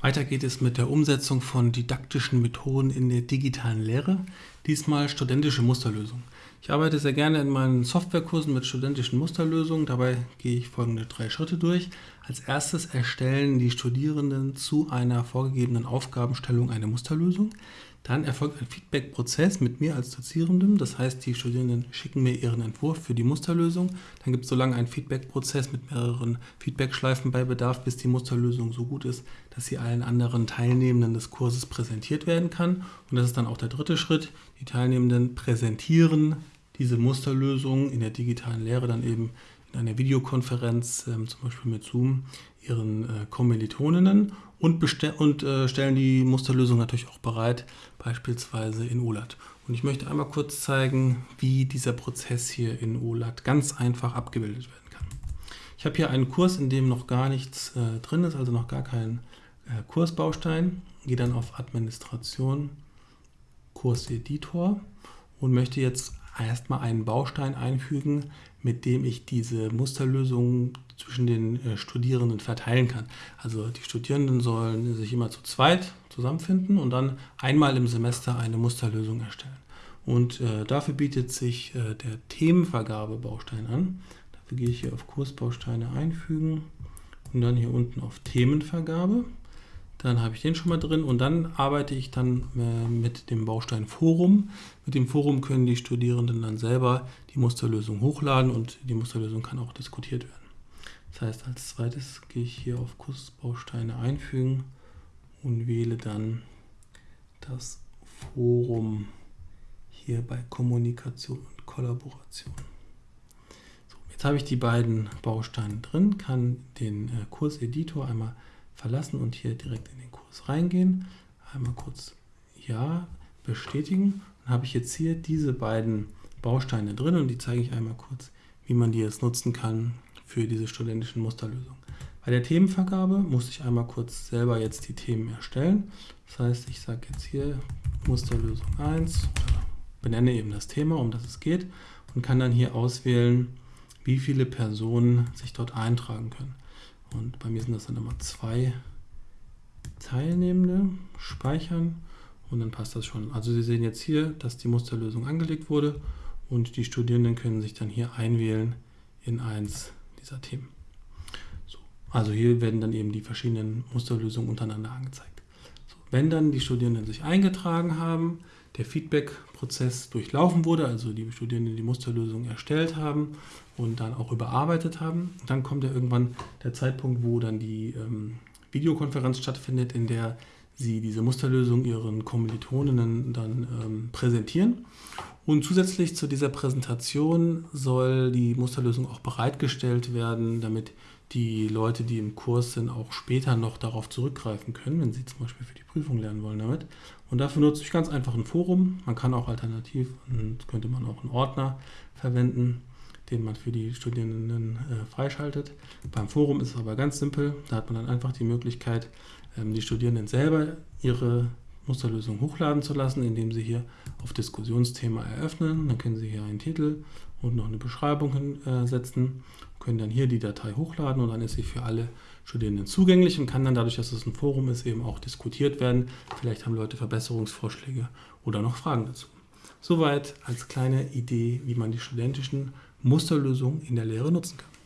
Weiter geht es mit der Umsetzung von didaktischen Methoden in der digitalen Lehre, diesmal studentische Musterlösungen. Ich arbeite sehr gerne in meinen Softwarekursen mit studentischen Musterlösungen. Dabei gehe ich folgende drei Schritte durch. Als erstes erstellen die Studierenden zu einer vorgegebenen Aufgabenstellung eine Musterlösung. Dann erfolgt ein Feedback-Prozess mit mir als Dozierendem. Das heißt, die Studierenden schicken mir ihren Entwurf für die Musterlösung. Dann gibt es so lange einen Feedback-Prozess mit mehreren Feedback-Schleifen bei Bedarf, bis die Musterlösung so gut ist, dass sie allen anderen Teilnehmenden des Kurses präsentiert werden kann. Und das ist dann auch der dritte Schritt. Die Teilnehmenden präsentieren diese Musterlösung in der digitalen Lehre dann eben in einer Videokonferenz, ähm, zum Beispiel mit Zoom, ihren äh, Kommilitoninnen und, und äh, stellen die Musterlösung natürlich auch bereit, beispielsweise in OLAT. Und ich möchte einmal kurz zeigen, wie dieser Prozess hier in OLAT ganz einfach abgebildet werden kann. Ich habe hier einen Kurs, in dem noch gar nichts äh, drin ist, also noch gar kein äh, Kursbaustein. Gehe dann auf Administration, Kurseditor und möchte jetzt erstmal einen Baustein einfügen, mit dem ich diese Musterlösung zwischen den äh, Studierenden verteilen kann. Also die Studierenden sollen sich immer zu zweit zusammenfinden und dann einmal im Semester eine Musterlösung erstellen. Und äh, dafür bietet sich äh, der Themenvergabe-Baustein an. Dafür gehe ich hier auf Kursbausteine einfügen und dann hier unten auf Themenvergabe. Dann habe ich den schon mal drin und dann arbeite ich dann äh, mit dem Baustein Forum. Mit dem Forum können die Studierenden dann selber die Musterlösung hochladen und die Musterlösung kann auch diskutiert werden. Das heißt, als zweites gehe ich hier auf Kursbausteine einfügen und wähle dann das Forum hier bei Kommunikation und Kollaboration. So, jetzt habe ich die beiden Bausteine drin, kann den äh, Kurseditor einmal verlassen und hier direkt in den Kurs reingehen. Einmal kurz Ja bestätigen. Dann habe ich jetzt hier diese beiden Bausteine drin und die zeige ich einmal kurz, wie man die jetzt nutzen kann für diese studentischen Musterlösungen. Bei der Themenvergabe muss ich einmal kurz selber jetzt die Themen erstellen. Das heißt, ich sage jetzt hier Musterlösung 1 oder benenne eben das Thema, um das es geht und kann dann hier auswählen, wie viele Personen sich dort eintragen können. Und bei mir sind das dann immer zwei Teilnehmende, speichern und dann passt das schon. Also Sie sehen jetzt hier, dass die Musterlösung angelegt wurde und die Studierenden können sich dann hier einwählen in eins dieser Themen. So, also hier werden dann eben die verschiedenen Musterlösungen untereinander angezeigt. Wenn dann die Studierenden sich eingetragen haben, der Feedback-Prozess durchlaufen wurde, also die Studierenden die Musterlösung erstellt haben und dann auch überarbeitet haben. Dann kommt ja irgendwann der Zeitpunkt, wo dann die ähm, Videokonferenz stattfindet, in der sie diese Musterlösung ihren Kommilitoninnen dann ähm, präsentieren. Und zusätzlich zu dieser Präsentation soll die Musterlösung auch bereitgestellt werden, damit die Leute, die im Kurs sind, auch später noch darauf zurückgreifen können, wenn sie zum Beispiel für die Prüfung lernen wollen damit. Und dafür nutze ich ganz einfach ein Forum. Man kann auch alternativ, könnte man auch einen Ordner verwenden, den man für die Studierenden äh, freischaltet. Beim Forum ist es aber ganz simpel. Da hat man dann einfach die Möglichkeit, ähm, die Studierenden selber ihre Musterlösung hochladen zu lassen, indem Sie hier auf Diskussionsthema eröffnen. Dann können Sie hier einen Titel und noch eine Beschreibung hinsetzen, können dann hier die Datei hochladen und dann ist sie für alle Studierenden zugänglich und kann dann dadurch, dass es ein Forum ist, eben auch diskutiert werden. Vielleicht haben Leute Verbesserungsvorschläge oder noch Fragen dazu. Soweit als kleine Idee, wie man die studentischen Musterlösungen in der Lehre nutzen kann.